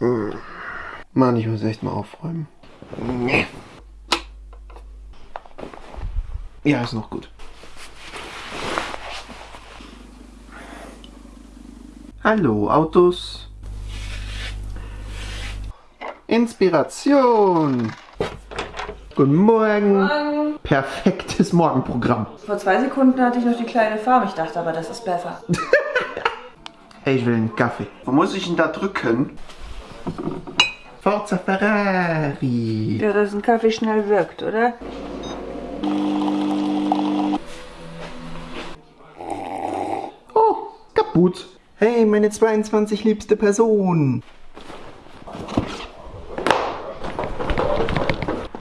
Hm. Mann, ich muss echt mal aufräumen. Nee. Ja, ist noch gut. Hallo, Autos. Inspiration. Guten Morgen. Morgen. Perfektes Morgenprogramm. Vor zwei Sekunden hatte ich noch die kleine Farm. Ich dachte aber, das ist besser. Hey, ich will einen Kaffee. Wo muss ich denn da drücken? Forza Ferrari. Ja, dass ein Kaffee schnell wirkt, oder? Oh, kaputt. Hey, meine 22 liebste Person.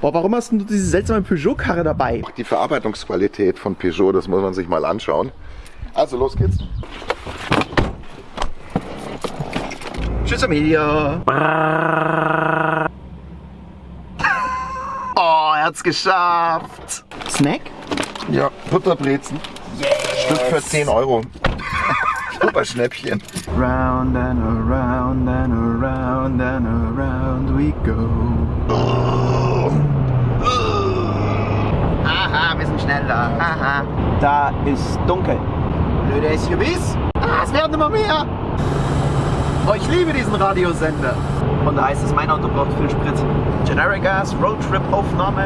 Boah, warum hast du diese seltsame Peugeot-Karre dabei? Die Verarbeitungsqualität von Peugeot, das muss man sich mal anschauen. Also los geht's. Tschüss, Amelia. Oh, er hat's geschafft. Snack? Ja, Butterbrezen. Stück für 10 Euro. Super Schnäppchen. Round and around and around and around we go. Aha, wir sind schneller. Aha. Da ist dunkel. Blöde SUVs. Ah, es werden immer mehr. Oh, ich liebe diesen Radiosender. Und da heißt es, mein Auto braucht viel Sprit. Generic Gas Roadtrip Aufnahme.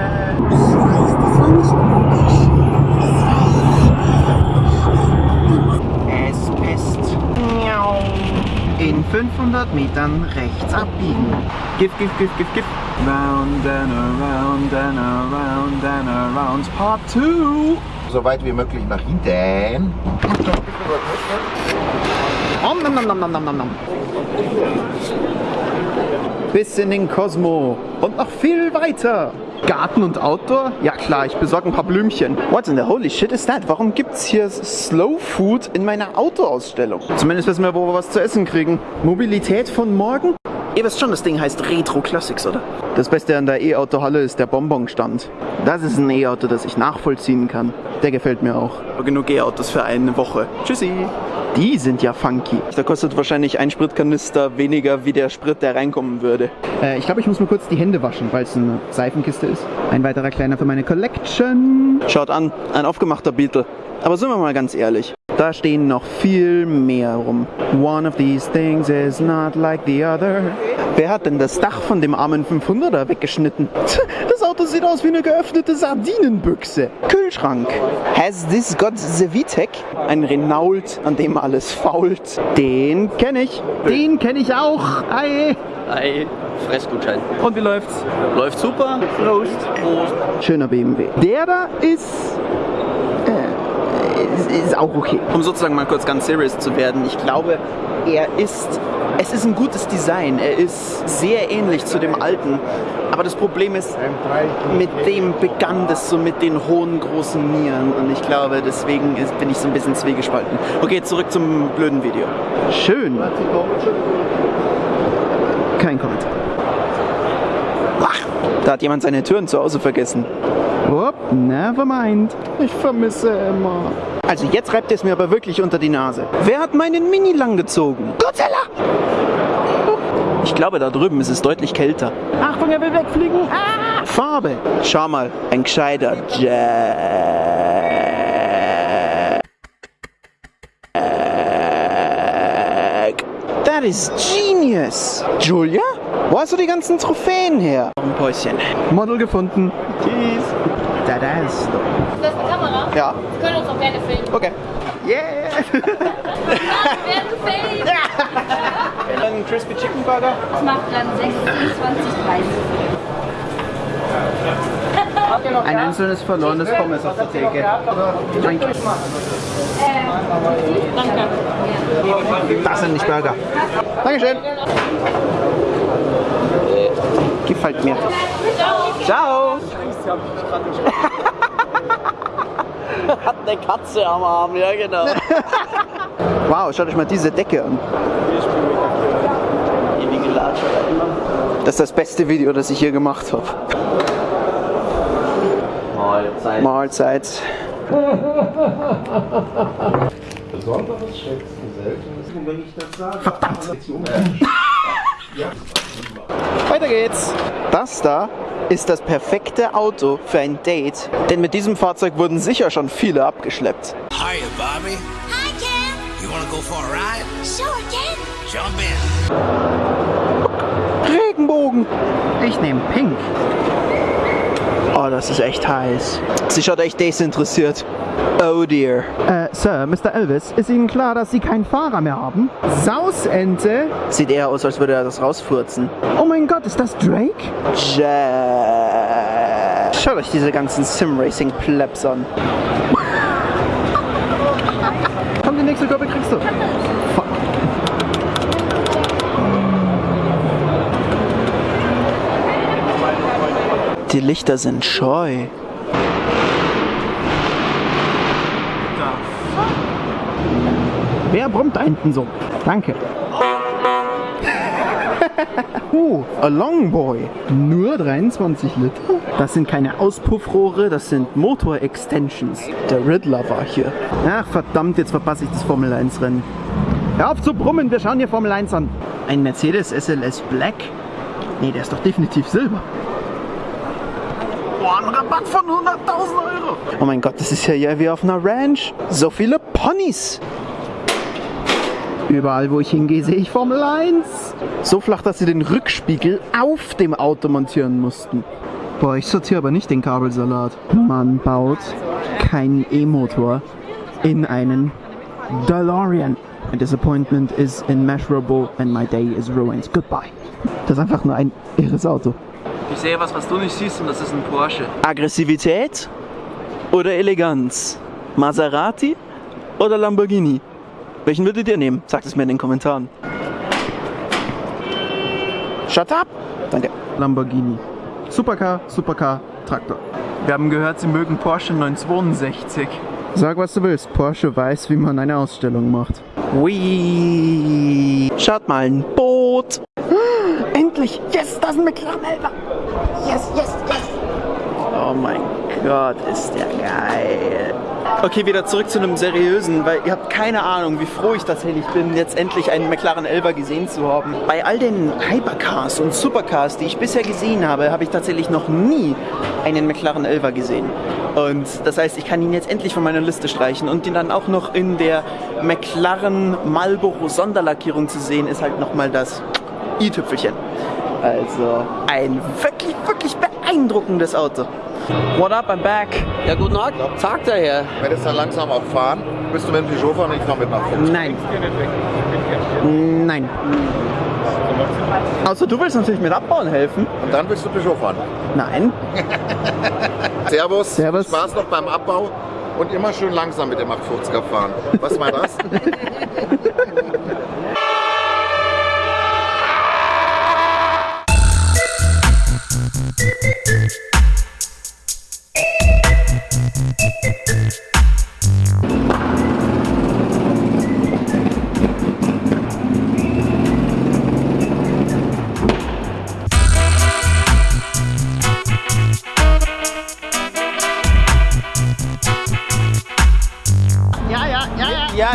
Es pisst. In 500 Metern rechts abbiegen. Gift, gift, gift, gift, gift. Round and around and around and around. Part 2. So weit wie möglich nach hinten. Om, nom, nom, nom, nom, nom, nom. Bis in den Kosmo und noch viel weiter. Garten und Outdoor? Ja klar, ich besorge ein paar Blümchen. What in the holy shit is that? Warum gibt's hier Slow Food in meiner Autoausstellung? Zumindest wissen wir, wo wir was zu essen kriegen. Mobilität von morgen? Ihr wisst schon, das Ding heißt Retro Classics, oder? Das Beste an der E-Auto-Halle ist der Bonbonstand. Das ist ein E-Auto, das ich nachvollziehen kann. Der gefällt mir auch. Genug E-Autos für eine Woche. Tschüssi. Die sind ja funky. Da kostet wahrscheinlich ein Spritkanister weniger wie der Sprit, der reinkommen würde. Äh, ich glaube, ich muss mal kurz die Hände waschen, weil es eine Seifenkiste ist. Ein weiterer kleiner für meine Collection. Schaut an, ein aufgemachter Beetle. Aber sind wir mal ganz ehrlich, da stehen noch viel mehr rum. One of these things is not like the other. Wer hat denn das Dach von dem armen 500er weggeschnitten? Das Auto sieht aus wie eine geöffnete Sardinenbüchse. Kühlschrank. Has this got the VTEC? Ein Renault, an dem alles fault. Den kenne ich. Den kenne ich auch. Hi. Ei, Fressgutschein. Und wie läuft's? Läuft super. Prost. Prost. Schöner BMW. Der da ist ist, auch okay. Um sozusagen mal kurz ganz serious zu werden, ich glaube, er ist, es ist ein gutes Design. Er ist sehr ähnlich zu dem alten. Aber das Problem ist, mit dem begann das so mit den hohen, großen Nieren. Und ich glaube, deswegen ist, bin ich so ein bisschen zwiegespalten. Okay, zurück zum blöden Video. Schön. Kein Kommentar. Ach, da hat jemand seine Türen zu Hause vergessen. Upp, never mind. Ich vermisse Emma. Also jetzt reibt es mir aber wirklich unter die Nase. Wer hat meinen Mini lang gezogen? Godzilla! Ich glaube, da drüben ist es deutlich kälter. Achtung, er will wegfliegen. Ah! Farbe. Schau mal, ein gescheiter Jack. That is genius. Julia? Wo hast du die ganzen Trophäen her? Ein Päuschen. Model gefunden. Tschüss. Da, da ist Kamera? Ja. Wir können uns auch gerne filmen. Okay. Yeah. Wer gefällt? Ein Crispy Chicken Burger. Das macht dann 26, 30. Ein einzelnes verlorenes Pommes auf der Theke. Danke. Danke. Das sind nicht Burger. Dankeschön. Gefällt mir. Ciao. Hat eine Katze am Arm, ja genau. Wow, schaut euch mal diese Decke an. Das ist das beste Video, das ich hier gemacht habe. Mahlzeit. Mahlzeit. Besonderes, schätzen, seltenes. Und wenn ich das sage, Verdammt. Weiter geht's. Das da ist das perfekte Auto für ein Date, denn mit diesem Fahrzeug wurden sicher schon viele abgeschleppt. Hiya, Bobby. Hi, Ken. You wanna go for a ride? Sure, Ken. Jump in. Regenbogen. Ich nehme Pink. Oh, das ist echt heiß. Sie schaut echt desinteressiert. Oh dear. Äh, Sir, Mr. Elvis, ist Ihnen klar, dass Sie keinen Fahrer mehr haben? Sausente? Sieht eher aus, als würde er das rausfurzen. Oh mein Gott, ist das Drake? Jack. Schaut euch diese ganzen Sim-Racing-Plebs an. Komm, die nächste Kurve kriegst du. Fuck. Die Lichter sind scheu. Wer brummt da hinten so? Danke. uh, a Longboy. Nur 23 Liter? Das sind keine Auspuffrohre, das sind Motor-Extensions. Der Riddler war hier. Ach verdammt, jetzt verpasse ich das Formel 1 Rennen. Hör auf zu brummen, wir schauen hier Formel 1 an. Ein Mercedes SLS Black? Nee, der ist doch definitiv Silber. Boah, ein Rabatt von 100.000 Euro. Oh mein Gott, das ist ja hier wie auf einer Ranch. So viele Ponys. Überall, wo ich hingehe, sehe ich Formel 1. So flach, dass sie den Rückspiegel auf dem Auto montieren mussten. Boah, ich sortiere aber nicht den Kabelsalat. Man baut keinen E-Motor in einen DeLorean. My disappointment is immeasurable and my day is ruined. Goodbye. Das ist einfach nur ein irres Auto. Ich sehe was, was du nicht siehst und das ist ein Porsche. Aggressivität oder Eleganz? Maserati oder Lamborghini? Welchen würdet ihr nehmen? Sagt es mir in den Kommentaren. Shut up! Danke. Lamborghini. Supercar, Supercar, Traktor. Wir haben gehört, sie mögen Porsche 962. Sag, was du willst. Porsche weiß, wie man eine Ausstellung macht. Whee! Schaut mal, ein Boot. Endlich! Yes, das ist ein McLaren Elva. Yes, yes, yes. Oh mein Gott, ist der geil. Okay, wieder zurück zu einem seriösen, weil ihr habt keine Ahnung, wie froh ich tatsächlich bin, jetzt endlich einen McLaren Elva gesehen zu haben. Bei all den Hypercars und Supercars, die ich bisher gesehen habe, habe ich tatsächlich noch nie einen McLaren Elva gesehen. Und das heißt, ich kann ihn jetzt endlich von meiner Liste streichen und ihn dann auch noch in der McLaren Marlboro Sonderlackierung zu sehen, ist halt nochmal das i-Tüpfelchen. Also ein wirklich, wirklich beeindruckendes Auto. What up, I'm back. Ja, guten Tag. Sagt er her. Wenn du langsam auch fahren, bist du mit dem Peugeot fahren und ich fahre mit nach 50. Nein. Nein. Außer du willst natürlich mit abbauen helfen. Und dann willst du Peugeot fahren. Nein. Servus. Servus. Spaß noch beim Abbau und immer schön langsam mit dem 850er fahren. Was war das?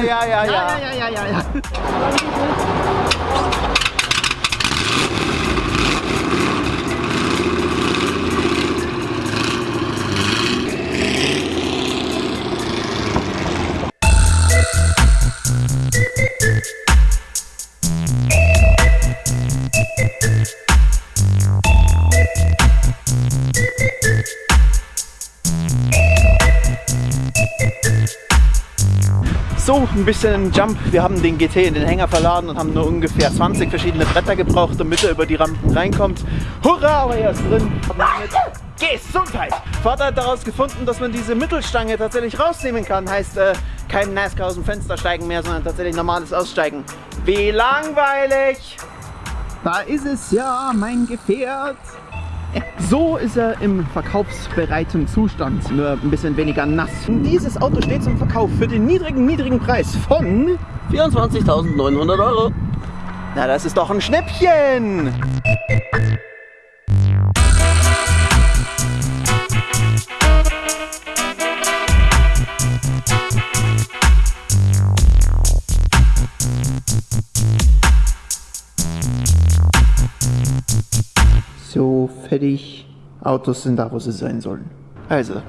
ja, ja. Ja, ja, ja, ja. Ja, ja, ein bisschen Jump. Wir haben den GT in den Hänger verladen und haben nur ungefähr 20 verschiedene Bretter gebraucht, damit er über die Rampen reinkommt. Hurra, aber er ist drin. Gesundheit! Vater hat daraus gefunden, dass man diese Mittelstange tatsächlich rausnehmen kann. Heißt, äh, kein NASCAR aus dem Fenster steigen mehr, sondern tatsächlich normales Aussteigen. Wie langweilig! Da ist es ja, mein Gefährt. So ist er im verkaufsbereiten Zustand, nur ein bisschen weniger nass. Dieses Auto steht zum Verkauf für den niedrigen, niedrigen Preis von... 24.900 Euro. Na, das ist doch ein Schnäppchen! Fertig. Autos sind da, wo sie sein sollen. Also,